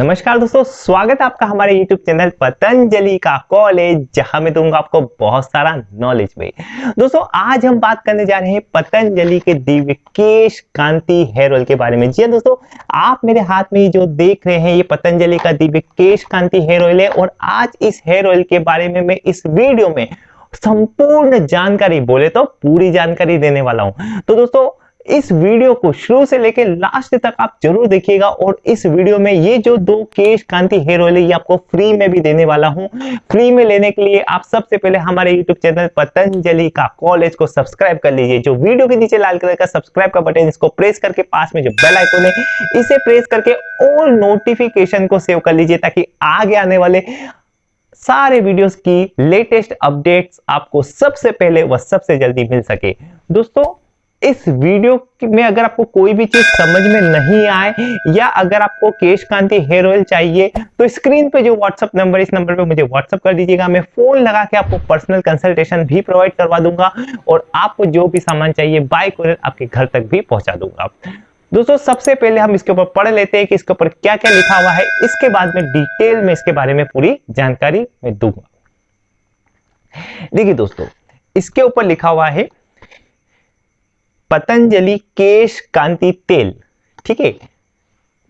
नमस्कार दोस्तों, स्वागत है आपका हमारे YouTube चैनल पतंजलि का कॉलेज जहाँ मैं दूँगा आपको बहुत सारा नॉलेज में। दोस्तों, आज हम बात करने जा रहे हैं पतंजलि के दिव्य केश कांति हेयर ऑयल के बारे में। जी हाँ दोस्तों, आप मेरे हाथ में जो देख रहे हैं, ये पतंजलि का दिव्य केश कांति हेयर ऑयल है और आज इस हेयर ऑयल के बारे में मैं इस वीडियो में संपूर्ण जानकारी, बोले तो पूरी जानकारी देने वाला हूँ। तो दोस्तों इस वीडियो को शुरू से लेकर लास्ट तक आप ज़रूर देखिएगा और इस वीडियो में ये जो दो केश कांति हेयर ऑयल ये आपको फ्री में भी देने वाला हूँ। फ्री में लेने के लिए आप सबसे पहले हमारे यूट्यूब चैनल पतंजलि का कॉलेज को सब्सक्राइब कर लीजिए। जो वीडियो के नीचे लाल कलर का सब्सक्राइब का बटन इसको प्रेस करके पास में जो बेल आइकन है, इसे प्रेस करके ऑल नोटिफिकेशन को सेव कर लीजिए ताकि आगे आने वाले सारे वीडियोस की लेटेस्ट अपडेट्स आपको सबसे पहले व सबसे जल्दी मिल सके। दोस्तों इस वीडियो में अगर आपको कोई भी चीज़ समझ में नहीं आए, या अगर आपको केश कांति हेयर ऑयल चाहिए तो स्क्रीन पे जो व्हाट्सअप नंबर, इस नंबर पे मुझे व्हाट्सअप कर दीजिएगा। मैं फ़ोन लगा के आपको पर्सनल कंसल्टेशन भी प्रोवाइड करवा दूँगा और आपको जो भी सामान चाहिए बाय कुरियर आपके घर तक भी पहुँचा दूँगा। दोस्तों, सबसे पहले हम इसके ऊपर पढ़ लेते हैं कि इसके ऊपर क्या क्या लिखा हुआ है। इसके बाद में डिटेल में इसके बारे में पूरी जानकारी मैं दूँगा। देखिए दोस्तों, इसके ऊपर लिखा हुआ है पतंजलि केश कांति तेल। ठीक है?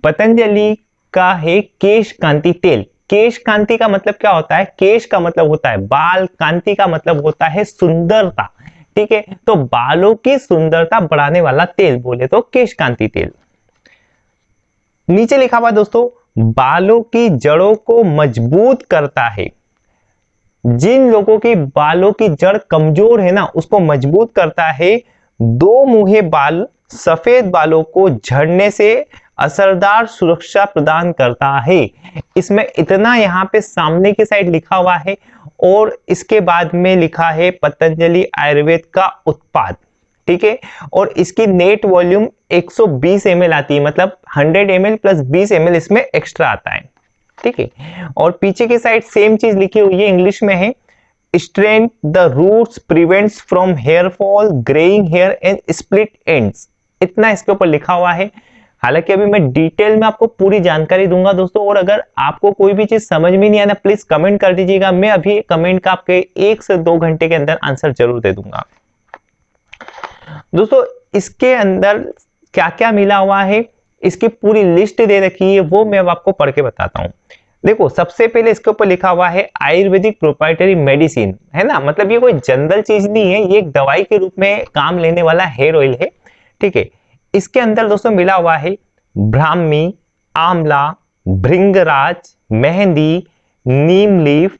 पतंजलि का है केश कांति तेल। केश कांति का मतलब क्या होता है? केश का मतलब होता है बाल, कांति का मतलब होता है सुंदरता। ठीक है? तो बालों की सुंदरता बढ़ाने वाला तेल बोले तो केश कांति तेल। नीचे लिखा हुआ दोस्तों, बालों की जड़ों को मज़बूत करता है। जिन लोगों के बालों की जड़ कमज़ोर है ना, उसको मज़बूत करता है दो मुहे बाल सफ़ेद बालों को झड़ने से असरदार सुरक्षा प्रदान करता है। इसमें इतना यहाँ पे सामने की साइड लिखा हुआ है और इसके बाद में लिखा है पतंजलि आयुर्वेद का उत्पाद, ठीक है? और इसकी नेट वॉल्यूम 120 ml आती है मतलब 100 ml प्लस 20 ml इसमें एक्स्ट्रा आता है, ठीक है? और पीछे की साइड सेम चीज़ लिखी हुई है, इंग्लिश में है strength the roots, prevents from hair fall, graying hair, and split ends. इतना इसके ऊपर लिखा हुआ है। हालाँकि अभी मैं डिटेल में आपको पूरी जानकारी दूँगा दोस्तों, और अगर आपको कोई भी चीज़ समझ में नहीं आना प्लीज़ कमेंट कर दीजिएगा। मैं अभी कमेंट का आपके एक से दो घंटे के अंदर आंसर ज़रूर दे दूँगा। दोस्तों, इसके अंदर क्या क्या मिला हुआ है? इसकी पूरी लिस्ट दे रखी है, वो मैं अब आपको पढ़ के बताता हूँ। देखो, सबसे पहले इसके ऊपर लिखा हुआ है आयुर्वेदिक प्रोपाइटरी मेडिसिन है ना? मतलब ये कोई जनरल चीज़ नहीं है, ये एक दवाई के रूप में काम लेने वाला हेयर ऑयल है, ठीक है? इसके अंदर दोस्तों मिला हुआ है ब्राह्मी, आंवला, भृंगराज, मेहंदी, नीम लीफ,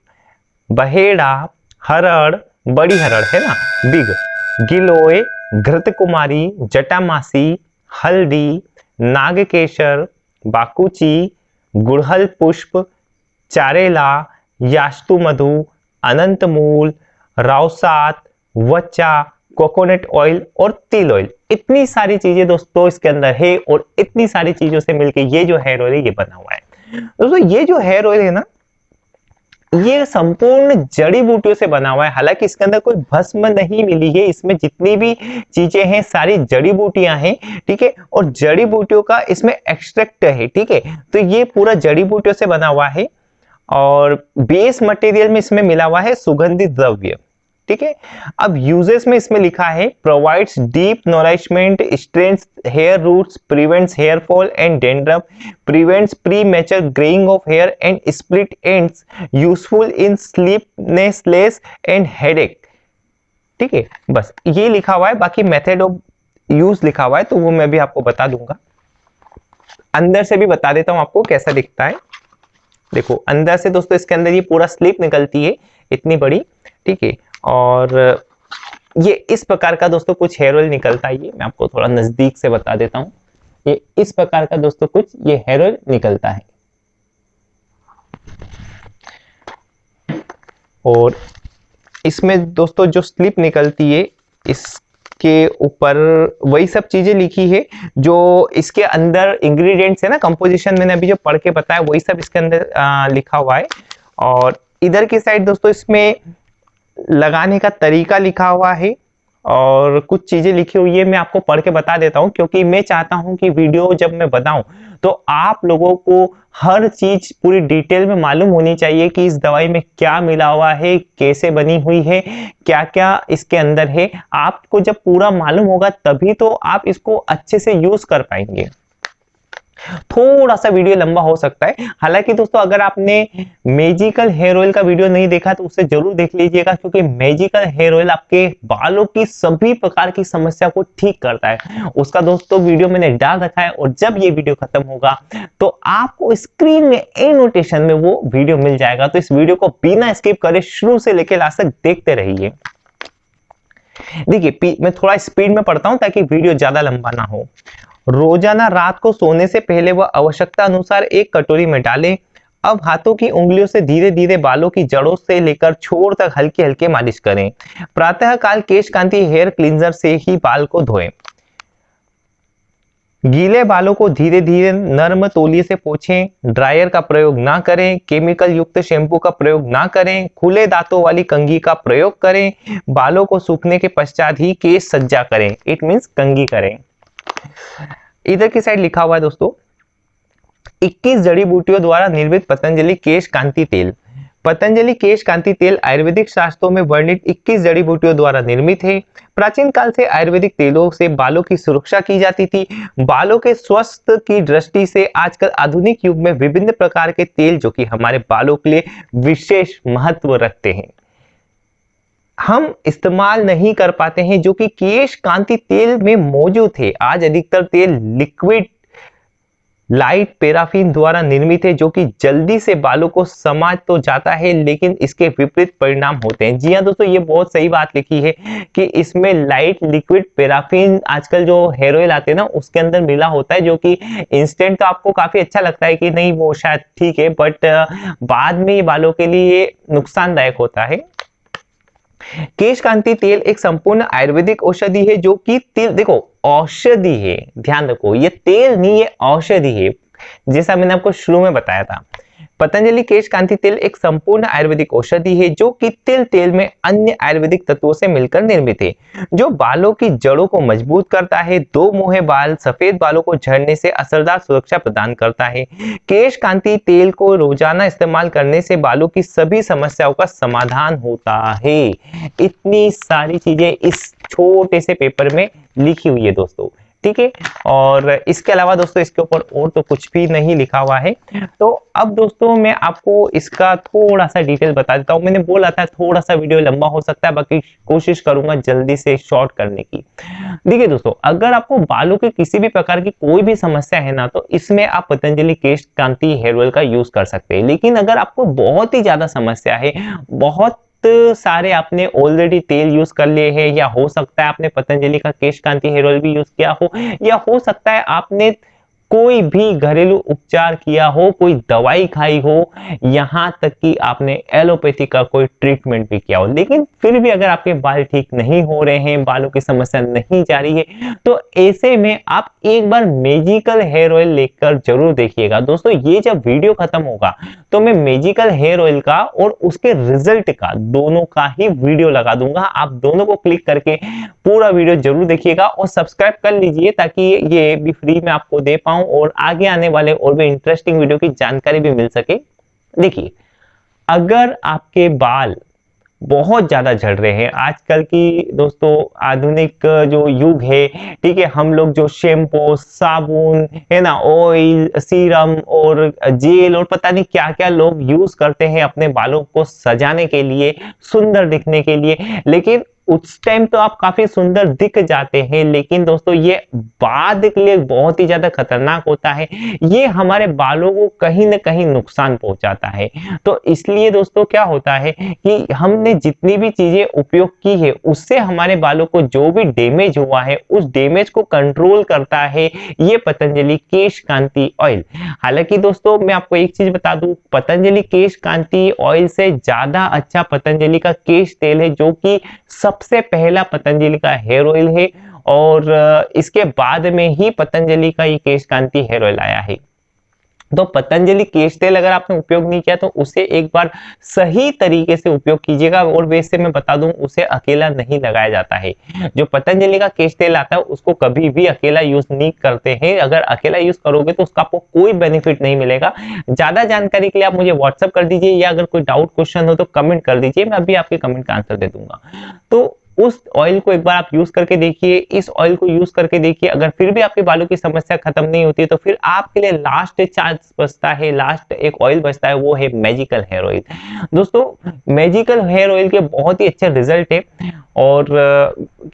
बहेड़ा, हरड़, बड़ी हरड़, है ना? बिग। गिलोय घृत कुमारी जटामासी, हल्दी, नागकेशर, बाकुची गुड़हल पुष्प, चारेला, यास्तु मधु, अनंत मूल, रावसात, वच्चा, कोकोनट ऑयल और तिल ऑयल इतनी सारी चीज़ें दोस्तों इसके अंदर है और इतनी सारी चीज़ों से मिलके ये जो हेयर ऑयल है, ये बना हुआ है। दोस्तों, ये जो हेयर ऑयल है ना ये संपूर्ण जड़ी बूटियों से बना हुआ है। हालाँकि इसके अंदर कोई भस्म नहीं मिली है। इसमें जितनी भी चीज़ें हैं, सारी जड़ी बूटियाँ हैं, ठीक है? और जड़ी बूटियों का इसमें एक्सट्रैक्ट है, ठीक है? तो ये पूरा जड़ी बूटियों से बना हुआ है। और बेस मटेरियल में इसमें मिला हुआ है सुगंधित द्रव्य। ठीक है? अब यूजेस में इसमें लिखा है provides deep nourishment strength hair roots prevents hair fall and dandruff prevents premature greying of hair and split ends useful in sleeplessness and headache ठीक है? बस, ये लिखा हुआ है, बाकी मेथड ऑफ़ यूज़ लिखा हुआ है तो वो मैं भी आपको बता दूँगा। अंदर से भी बता देता हूँ आपको कैसा दिखता है। देखो, अंदर से दोस्तों, इसके अंदर ये पूरा स्लिप निकलती है, इतनी बड़ी। ठीक है? और ये इस प्रकार का दोस्तों कुछ हेयर ऑयल निकलता है ये मैं आपको थोड़ा नज़दीक से बता देता हूँ। ये इस प्रकार का दोस्तों कुछ ये हेयर ऑयल निकलता है। और इसमें दोस्तों जो स्लिप निकलती है इसके ऊपर वही सब चीज़ें लिखी है जो इसके अंदर इंग्रेडिएंट्स है ना कंपोजिशन मैंने अभी जो पढ़ के बताया वही सब इसके अंदर आ, लिखा हुआ है। और इधर की साइड दोस्तों इसमें लगाने का तरीका लिखा हुआ है और कुछ चीज़ें लिखी हुई है, मैं आपको पढ़ के बता देता हूँ, क्योंकि मैं चाहता हूँ कि वीडियो जब मैं बताऊँ तो आप लोगों को हर चीज़ पूरी डिटेल में मालूम होनी चाहिए कि इस दवाई में क्या मिला हुआ है, कैसे बनी हुई है क्या क्या इसके अंदर है। आपको जब पूरा मालूम होगा, तभी तो आप इसको अच्छे से यूज़ कर पाएँगे। थोड़ा सा वीडियो लंबा हो सकता है। हालाँकि दोस्तों, अगर आपने मेजिकल हेयर ऑयल का वीडियो नहीं देखा तो उसे ज़रूर देख लीजिएगा, क्योंकि मेजिकल हेयर ऑयल आपके बालों की सभी प्रकार की समस्या को ठीक करता है। उसका दोस्तों, वीडियो मैंने डाल रखा है, और जब ये वीडियो खत्म होगा तो आपको स्क्रीन में ए नोटेशन में वो वीडियो मिल जाएगा। तो इस वीडियो को बिना स्किप करे शुरू से लेकर लास्ट तक देखते रहिए। देखिए मैं थोड़ा स्पीड में पढ़ता हूँ, ताकि वीडियो ज़्यादा लंबा ना हो। रोज़ाना रात को सोने से पहले वह आवश्यकता अनुसार एक कटोरी में डालें। अब हाथों की उंगलियों से धीरे धीरे बालों की जड़ों से लेकर छोर तक हल्के हल्के मालिश करें। प्रातः काल केश कांति हेयर क्लींजर से ही बाल को धोएँ। गीले बालों को धीरे धीरे नर्म तोलिए से पोछें। ड्रायर का प्रयोग ना करें। केमिकल युक्त शैम्पू का प्रयोग ना करें। खुले दांतों वाली कंगी का प्रयोग करें। बालों को सूखने के पश्चात ही केश सज्जा करें। इट मीन्स कंगी करें। इधर की साइड लिखा हुआ है दोस्तों 21 जड़ी बूटियों द्वारा निर्मित पतंजलि केश कांति तेल। पतंजलि केश कांति तेल आयुर्वेदिक शास्त्रों में वर्णित 21 जड़ी बूटियों द्वारा निर्मित है। प्राचीन काल से आयुर्वेदिक तेलों से बालों की सुरक्षा की जाती थी। बालों के स्वस्थ की दृष्टि से आजकल आधुनिक युग में विभिन्न प्रकार के तेल जो कि हमारे बालों के लिए विशेष महत्व रखते हैं। हम इस्तेमाल नहीं कर पाते हैं, जो कि केश कांति तेल में मौजूद है आज अधिकतर तेल लिक्विड लाइट पेराफिन द्वारा निर्मित है, जो कि जल्दी से बालों को समाज तो जाता है, लेकिन इसके विपरीत परिणाम होते हैं। जी हाँ दोस्तों, ये बहुत सही बात लिखी है कि इसमें लाइट लिक्विड पेराफिन आजकल जो हेयर ऑयल आते हैं ना, उसके अंदर मिला होता है, जो कि इंस्टेंट तो आपको काफ़ी अच्छा लगता है कि नहीं, वो शायद ठीक है बट बाद में बालों के लिए नुकसानदायक होता है। केश कांति तेल एक संपूर्ण आयुर्वेदिक औषधि है जो कि तेल, देखो, औषधि है, ध्यान रखो, ये तेल नहीं, ये औषधि है। जैसा मैंने आपको शुरू में बताया था पतंजलि केश कांति तेल एक संपूर्ण आयुर्वेदिक औषधि है, जो कि तिल तेल में अन्य आयुर्वेदिक तत्वों से मिलकर निर्मित है, जो बालों की जड़ों को मज़बूत करता है, दो मुहे बाल सफ़ेद बालों को झड़ने से असरदार सुरक्षा प्रदान करता है। केश कांति तेल को रोज़ाना इस्तेमाल करने से बालों की सभी समस्याओं का समाधान होता है। इतनी सारी चीज़ें इस छोटे से पेपर में लिखी हुई है दोस्तों। ठीक है और इसके अलावा दोस्तों, इसके ऊपर और तो कुछ भी नहीं लिखा हुआ है। तो अब दोस्तों, मैं आपको इसका थोड़ा सा डिटेल बता देता हूँ। मैंने बोला था थोड़ा सा वीडियो लंबा हो सकता है, बाकी कोशिश करूँगा जल्दी से शॉर्ट करने की। देखिए दोस्तों, अगर आपको बालों के किसी भी प्रकार की कोई भी समस्या है ना तो इसमें आप पतंजलि केश कांति हेयर ऑयल का यूज़ कर सकते हैं। लेकिन अगर आपको बहुत ही ज़्यादा समस्या है, बहुत सारे आपने ऑलरेडी तेल यूज़ कर लिए हैं, या हो सकता है आपने पतंजलि का केश कांति हेयर ऑयल भी यूज़ किया हो, या हो सकता है आपने कोई भी घरेलू उपचार किया हो, कोई दवाई खाई हो, यहाँ तक कि आपने एलोपैथी का कोई ट्रीटमेंट भी किया हो। लेकिन फिर भी अगर आपके बाल ठीक नहीं हो रहे हैं, बालों की समस्या नहीं जा रही है तो ऐसे में आप एक बार मेजिकल हेयर ऑयल लेकर ज़रूर देखिएगा। दोस्तों, ये जब वीडियो खत्म होगा तो मैं मेजिकल हेयर ऑयल का और उसके रिज़ल्ट का दोनों का ही वीडियो लगा दूँगा। आप दोनों को क्लिक करके पूरा वीडियो ज़रूर देखिएगा और सब्सक्राइब कर लीजिए ताकि ये भी फ्री में आपको दे पाऊँ। और आगे आने वाले और भी इंटरेस्टिंग वीडियो की जानकारी भी मिल सके। देखिए, अगर आपके बाल बहुत ज़्यादा झड़ रहे हैं, आजकल की दोस्तों आधुनिक जो युग है, ठीक है, हम लोग जो शैम्पू साबुन, है ना ऑयल सीरम और जेल और पता नहीं क्या क्या लोग यूज़ करते हैं अपने बालों को सजाने के लिए, सुंदर दिखने के लिए। लेकिन उस टाइम तो आप काफ़ी सुंदर दिख जाते हैं, लेकिन दोस्तों ये बाद के लिए बहुत ही ज़्यादा खतरनाक होता है। ये हमारे बालों को कहीं ना कहीं नुकसान पहुंचाता है। तो इसलिए दोस्तों क्या होता है कि हमने जितनी भी चीज़ें उपयोग की है, उससे हमारे बालों को जो भी डैमेज हुआ है, उस डैमेज को कंट्रोल करता है ये पतंजलि केश कांति ऑयल हालाँकि दोस्तों मैं आपको एक चीज़ बता दूँ, पतंजलि केश कांति ऑयल से ज़्यादा अच्छा पतंजलि का केश तेल है, जो कि सब सबसे पहला पतंजलि का हेयर ऑयल है और इसके बाद में ही पतंजलि का ये केश कांति हेयर ऑयल आया है। तो पतंजलि केश तेल अगर आपने उपयोग नहीं किया तो उसे एक बार सही तरीके से उपयोग कीजिएगा और वैसे मैं बता दूँ, उसे अकेला नहीं लगाया जाता है। जो पतंजलि का केश तेल आता है, उसको कभी भी अकेला यूज़ नहीं करते हैं। अगर अकेला यूज़ करोगे तो उसका आपको कोई बेनिफिट नहीं मिलेगा। ज़्यादा जानकारी के लिए आप मुझे व्हाट्सअप कर दीजिए या अगर कोई डाउट क्वेश्चन हो तो कमेंट कर दीजिए। मैं अभी आपके कमेंट का आंसर दे दूँगा। तो उस ऑयल को एक बार आप यूज़ करके देखिए, इस ऑयल को यूज़ करके देखिए, अगर फिर भी आपके बालों की समस्या खत्म नहीं होती तो फिर आपके लिए लास्ट चांस बचता है लास्ट एक ऑयल बचता है, वो है मैजिकल हेयर ऑयल दोस्तों मैजिकल हेयर ऑयल के बहुत ही अच्छे रिज़ल्ट है और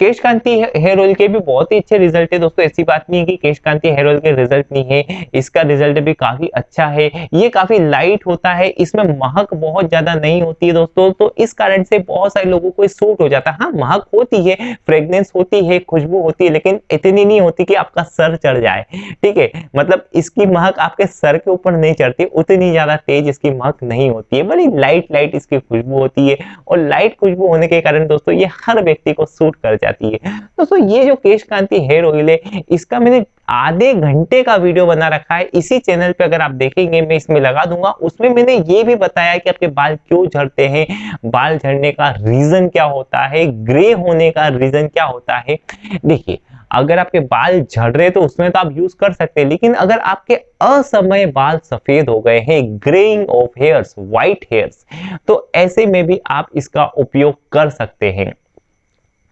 केश कांति हेयर ऑयल के भी बहुत ही अच्छे रिज़ल्ट है। दोस्तों, ऐसी बात नहीं है कि केश कांति हेयर ऑयल के रिज़ल्ट नहीं है, इसका रिज़ल्ट भी काफ़ी अच्छा है। ये काफ़ी लाइट होता है, इसमें महक बहुत ज़्यादा नहीं होती है दोस्तों तो इस कारण से बहुत सारे लोगों को सूट हो जाता है। हाँ महक होती है फ्रेग्रेंस होती है, खुशबू होती है, लेकिन इतनी नहीं होती कि आपका सर चढ़ जाए। ठीक है? मतलब इसकी महक आपके सर के ऊपर नहीं चढ़ती, उतनी ज़्यादा तेज इसकी महक नहीं होती है। बड़ी लाइट लाइट इसकी खुशबू होती है और लाइट खुशबू होने के कारण दोस्तों ये हर व्यक्ति को सूट कर जाती है। दोस्तों ये जो केश कांति हेयर ऑयल है, इसका मैंने आधे घंटे का वीडियो बना रखा है। इसी चैनल पे अगर आप देखेंगे, मैं इसमें लगा दूँगा। उसमें मैंने ये भी बताया कि आपके बाल क्यों झड़ते हैं, बाल झड़ने का रीजन क्या होता है ग्रे होने का रीजन क्या होता है। देखिए, अगर आपके बाल झड़ रहे तो उसमें तो आप यूज़ कर सकते हैं, लेकिन अगर आपके असमय बाल सफ़ेद हो गए हैं greying of hairs white hairs तो ऐसे में भी आप इसका उपयोग कर सकते हैं।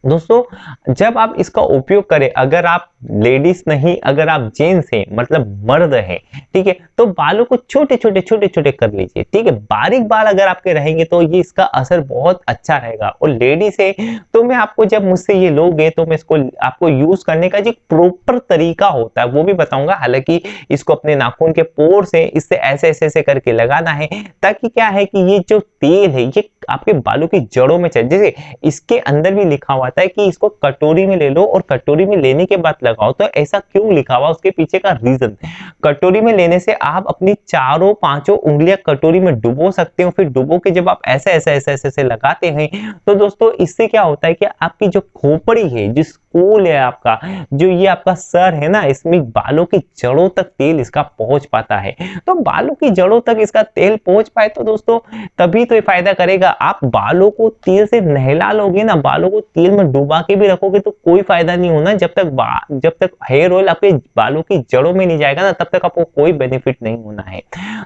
दोस्तों, जब आप इसका उपयोग करें, अगर आप लेडीज़ नहीं, अगर आप जेंट्स हैं मतलब मर्द हैं, ठीक है तो बालों को छोटे छोटे छोटे छोटे कर लीजिए, ठीक है। बारीक बाल अगर आपके रहेंगे तो ये इसका असर बहुत अच्छा रहेगा। और लेडीज़ है तो मैं आपको जब मुझसे ये लोगे तो मैं इसको, आपको यूज़ करने का जो प्रॉपर तरीका होता है, वो भी बताऊँगा। हालाँकि इसको अपने नाखून के पोर से इससे ऐसे ऐसे ऐसे करके लगाना है, ताकि क्या है कि ये जो तेल है, ये आपके बालों की जड़ों में चले, जैसे इसके अंदर भी लिखा हुआ था कि इसको कटोरी में ले लो और कटोरी में लेने के बाद लगाओ। तो ऐसा क्यों लिखा हुआ? उसके पीछे का रीजन कटोरी में लेने से आप अपनी चारों, पाँचों उंगलियाँ कटोरी में डुबो सकते हो। फिर डुबो के जब आप ऐसे ऐसे ऐसे ऐसे ऐसे लगाते हैं तो दोस्तों इससे क्या होता है कि आपकी जो खोपड़ी है, जिस कूल है आपका, जो ये आपका सर है ना, इसमें बालों की जड़ों तक तेल इसका पहुँच पाता है। तो बालों की जड़ों तक इसका तेल पहुँच पाए तो दोस्तों तभी तो ये फ़ायदा करेगा। आप बालों को तेल से नहला लोगे ना, बालों को तेल में डुबा के भी रखोगे तो कोई फ़ायदा नहीं होना। जब तक जब तक हेयर ऑयल आपके बालों की जड़ों में नहीं जाएगा ना, तब तक आपको कोई बेनिफिट नहीं होना है।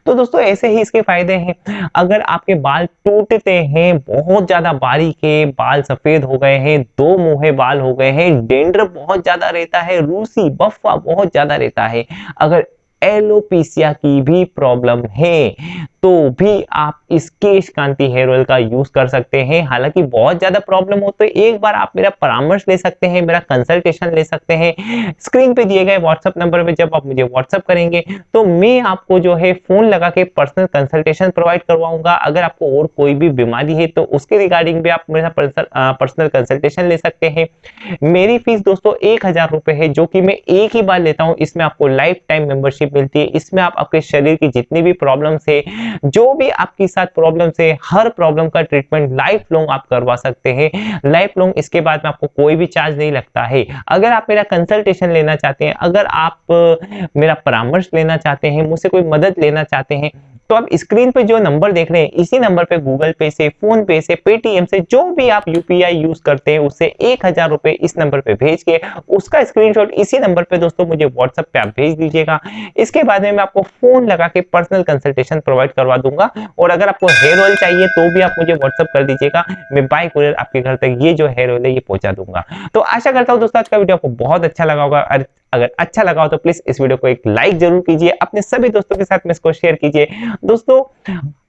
तो दोस्तों, ऐसे ही इसके फ़ायदे हैं। अगर आपके बाल टूटते हैं, बहुत ज़्यादा बारीक है, बाल सफ़ेद हो गए हैं, दो मुहे बाल हो गए हैं डेंडर बहुत ज़्यादा रहता है, रूसी बफ्फा बहुत ज़्यादा रहता है। अगर एलोपीसिया की भी प्रॉब्लम है तो भी आप इस केश कांति हेयर ऑयल का यूज़ कर सकते हैं। हालाँकि बहुत ज़्यादा प्रॉब्लम हो तो एक बार आप मेरा परामर्श ले सकते हैं, मेरा कंसल्टेशन ले सकते हैं। स्क्रीन पे दिए गए व्हाट्सएप नंबर पे जब आप मुझे व्हाट्सएप करेंगे तो मैं आपको जो है फ़ोन लगा के पर्सनल कंसल्टेशन प्रोवाइड करवाऊँगा। अगर आपको और कोई भी बीमारी है तो उसके रिगार्डिंग भी आप मेरा पर्सनल कंसल्टेशन ले सकते हैं। मेरी फ़ीस दोस्तों एक हज़ार रुपए है, जो कि मैं एक ही बार लेता हूँ। इसमें आपको लाइफ टाइम मेंबरशिप मिलती है। इसमें आप आपके शरीर की जितनी भी प्रॉब्लम है जो भी आपके साथ प्रॉब्लम से हर प्रॉब्लम का ट्रीटमेंट लाइफ लॉन्ग आप करवा सकते हैं। लाइफ लॉन्ग इसके बाद में आपको कोई भी चार्ज नहीं लगता है। अगर आप मेरा कंसल्टेशन लेना चाहते हैं, अगर आप, मेरा परामर्श लेना चाहते हैं, मुझसे कोई मदद लेना चाहते हैं तो आप स्क्रीन पे जो नंबर देख रहे हैं, इसी नंबर पे गूगल पे से फ़ोन पे से पेटीएम से, जो भी आप यूपीआई यूज़ करते हैं उससे एक हज़ार रुपए इस नंबर पे भेज के, उसका स्क्रीनशॉट इसी नंबर पे दोस्तों मुझे व्हाट्सएप पे आप भेज दीजिएगा। इसके बाद में मैं आपको फ़ोन लगा के पर्सनल कंसल्टेशन प्रोवाइड करवा दूँगा। और अगर आपको हेयर ऑयल चाहिए तो भी आप मुझे व्हाट्सअप कर दीजिएगा। मैं बाय कुरियर आपके घर तक ये जो हेयर ऑयल है, ये पहुँचा दूँगा। तो आशा करता हूँ दोस्तों, आज का वीडियो आपको बहुत अच्छा लगा होगा। अगर अच्छा लगा हो तो प्लीज़ इस वीडियो को एक लाइक ज़रूर कीजिए। अपने सभी दोस्तों के साथ में इसको शेयर कीजिए। दोस्तों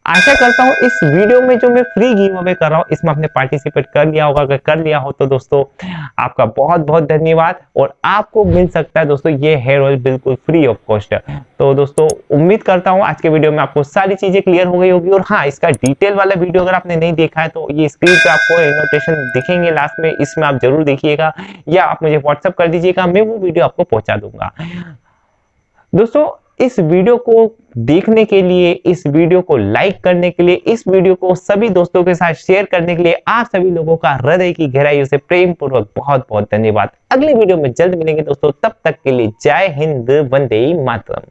आशा करता हूँ इस वीडियो में जो मैं फ्री गिव अवे कर रहा हूँ, इसमें आपने पार्टिसिपेट कर लिया होगा। अगर कर लिया हो तो दोस्तों, आपका बहुत बहुत धन्यवाद और आपको मिल सकता है दोस्तों, ये हेयर ऑयल बिल्कुल फ्री ऑफ़ कॉस्ट तो दोस्तों, उम्मीद करता हूँ आज के वीडियो में आपको सारी चीज़ें क्लियर हो गई होगी और हाँ इसका डिटेल वाला वीडियो अगर आपने नहीं देखा है तो ये स्क्रीन पे आपको इनोटेशन दिखेंगे लास्ट में, इसमें आप ज़रूर देखिएगा या आप मुझे व्हाट्सअप कर दीजिएगा, मैं वो वीडियो आपको पहुँचा दूँगा। दोस्तों इस वीडियो को देखने के लिए, इस वीडियो को लाइक करने के लिए, इस वीडियो को सभी दोस्तों के साथ शेयर करने के लिए आप सभी लोगों का हृदय की गहराइयों से प्रेम पूर्वक बहुत बहुत धन्यवाद। अगले वीडियो में जल्द मिलेंगे दोस्तों, तब तक के लिए जय हिंद, वंदे मातरम।